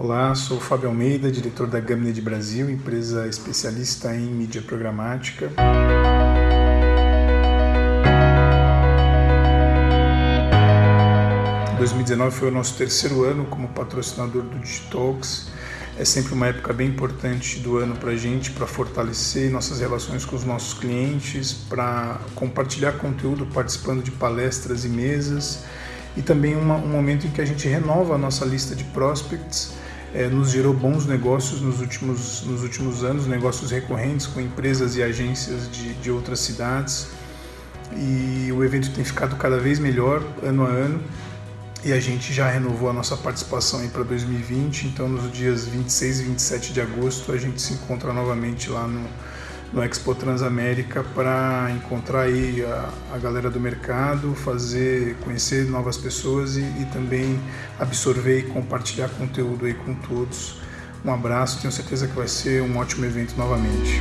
Olá, sou Fábio Almeida, diretor da Gaminet Brasil, empresa especialista em mídia programática. 2019 foi o nosso terceiro ano como patrocinador do Digitalks. É sempre uma época bem importante do ano para a gente, para fortalecer nossas relações com os nossos clientes, para compartilhar conteúdo participando de palestras e mesas, e também uma, um momento em que a gente renova a nossa lista de prospects. É, nos gerou bons negócios nos últimos, nos últimos anos, negócios recorrentes com empresas e agências de, de outras cidades. E o evento tem ficado cada vez melhor ano a ano e a gente já renovou a nossa participação para 2020, então nos dias 26 e 27 de agosto a gente se encontra novamente lá no, no Expo Transamérica para encontrar aí a, a, galera do mercado, fazer, conhecer novas pessoas e, e também absorver e compartilhar conteúdo aí com todos. Um abraço, tenho certeza que vai ser um ótimo evento novamente.